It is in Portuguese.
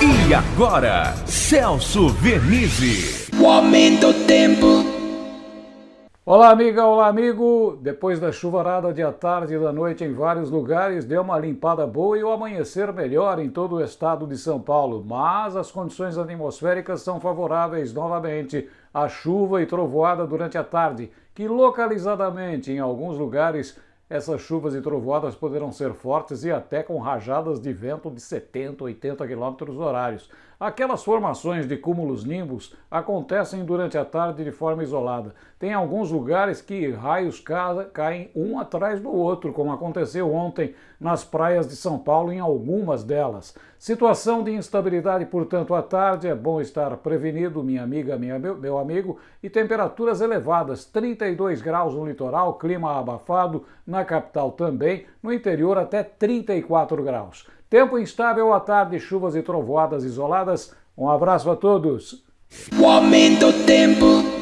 E agora, Celso Vernizzi. O aumento do tempo. Olá, amiga, olá, amigo. Depois da chuvarada de à tarde e da noite em vários lugares, deu uma limpada boa e o amanhecer melhor em todo o estado de São Paulo. Mas as condições atmosféricas são favoráveis novamente à chuva e trovoada durante a tarde, que localizadamente em alguns lugares essas chuvas e trovoadas poderão ser fortes e até com rajadas de vento de 70, 80 km horários. Aquelas formações de cúmulos nimbus acontecem durante a tarde de forma isolada. Tem alguns lugares que raios caem um atrás do outro, como aconteceu ontem nas praias de São Paulo, em algumas delas. Situação de instabilidade, portanto, à tarde, é bom estar prevenido, minha amiga, minha, meu amigo, e temperaturas elevadas, 32 graus no litoral, clima abafado, na capital também, no interior até 34 graus. Tempo instável à tarde, chuvas e trovoadas isoladas. Um abraço a todos. O aumento do tempo.